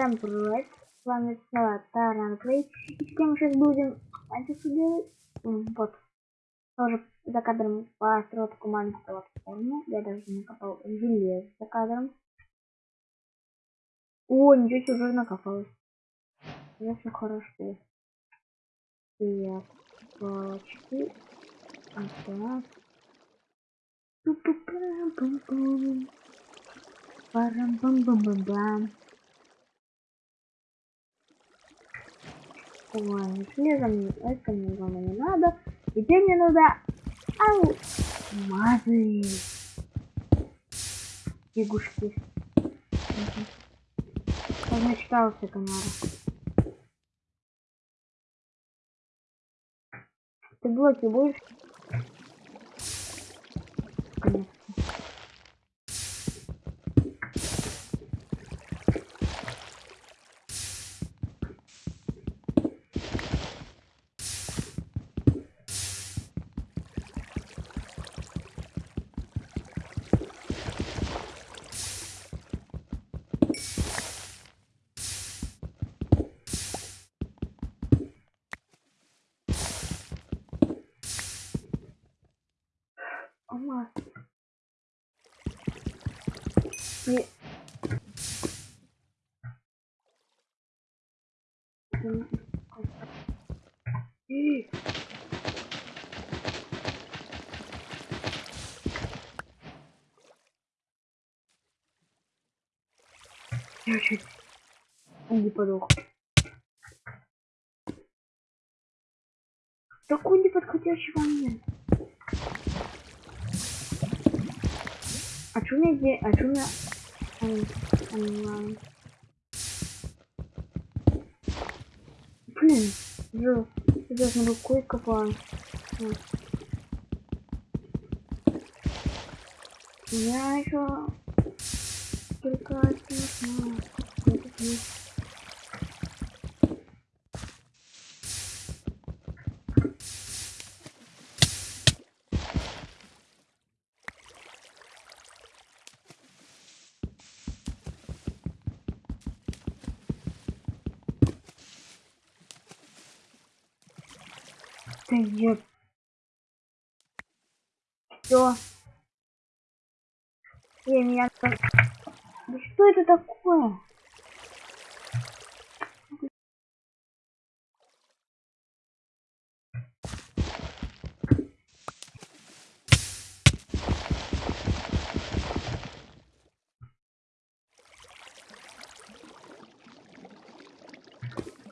Всем привет! С вами снова Таранклей. И с кем сейчас будем антису делать? Вот. Тоже за кадром построил такую маленькую платформу. Я даже накопал железо за кадром. О, ничего себе, уже накопалось. Уже все хорошо. Так, палочки. Ага. Пу-пу-пам-пам-пам. Ой, железом это мне главное не надо. Теперь мне надо алмазы. Лягушки. Размечтался комара. Ты блоки будешь? И... И- Я чуть не подох. Такой неподходящий момент. А чё у меня? А чё у меня... Ай, онлайн. Блин, жил. Я должен был кое-кого. Я еще только не. Я... Все. Эй, меня... Да что это такое?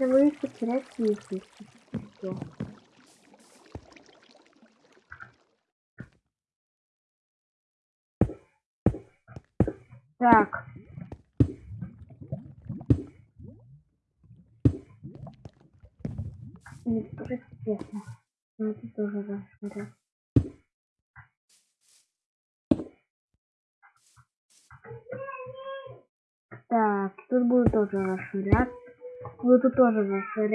Я боюсь потерять если все. Так. Нет, тоже честно. Ну, это тоже рассмотрел. Так, тут буду тоже расширять. Буду тут тоже расширять.